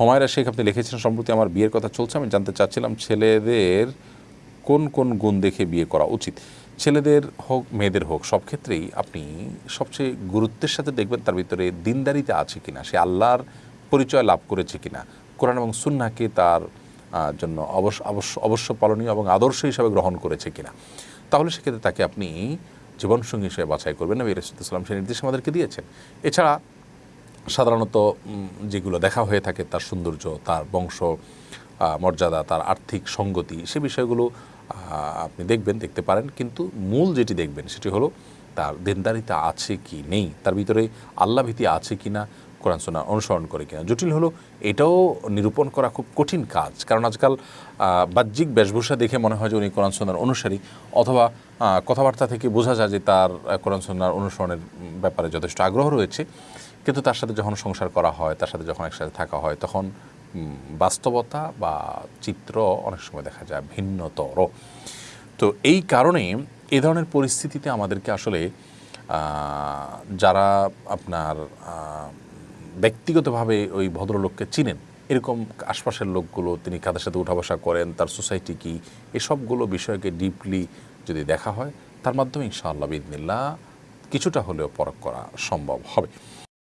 হুমায়রা শেখ আপনি লিখেছেন সম্প্রতি আমার বিয়ের কথা চলছে, আমি জানতে চাচ্ছিলাম ছেলেদের কোন কোন গুণ দেখে বিয়ে করা উচিত। ছেলেদের হোক, মেয়েদের হোক, সব ক্ষেত্রেই আপনি সবচেয়ে গুরুত্বের সাথে দেখবেন তার ভিতরে দিনদারিতে আছে কিনা, সে আল্লাহর পরিচয় লাভ করেছে কিনা। কোরআন এবং সুন্নাকে তার জন্য অবশ্য অবশ্য অবশ্য পালনীয় এবং আদর্শ হিসাবে গ্রহণ করেছে কিনা। তাহলে সেক্ষেত্রে তাকে আপনি জীবনসঙ্গী হিসেবে বাছাই করবেন। নবী রসুলাম সে নির্দেশ আমাদেরকে দিয়েছেন। এছাড়া সাধারণত যেগুলো দেখা হয়ে থাকে, তার সৌন্দর্য, তার বংশ মর্যাদা, তার আর্থিক সঙ্গতি, সে বিষয়গুলো আপনি দেখবেন, দেখতে পারেন। কিন্তু মূল যেটি দেখবেন, সেটি হলো, তার দেনদারিতা আছে কি নেই? তার ভিতরে আল্লাভীতি আছে কি না কোরআন সোনা অনুসরণ করে কিনা। জটিল হলো, এটাও নিরূপণ করা খুব কঠিন কাজ। কারণ আজকাল বাহ্যিক বেশভূষা দেখে মনে হয় যে উনি কোরআন সোনার অনুসারী। অথবা কথাবার্তা থেকে বোঝা যায় যে তার কোরআন সোনার অনুসরণের ব্যাপারে যথেষ্ট আগ্রহ রয়েছে। কিন্তু তার সাথে যখন সংসার করা হয়, তার সাথে যখন একসাথে থাকা হয়, তখন বাস্তবতা বা চিত্র অনেক সময় দেখা যায় ভিন্নতর। তো এই কারণে এ ধরনের পরিস্থিতিতে আমাদেরকে আসলে যারা আপনার ব্যক্তিগতভাবে ওই ভদ্রলোককে চিনেন। এরকম আশপাশের লোকগুলো তিনি কাদের সাথে উঠা বসা করেন, তার সোসাইটি কী, এসবগুলো বিষয়কে ডিপলি যদি দেখা হয়, তার মাধ্যমে ইনশাআল্লাহ বিদিনিল্লা কিছুটা হলেও পরক করা সম্ভব হবে।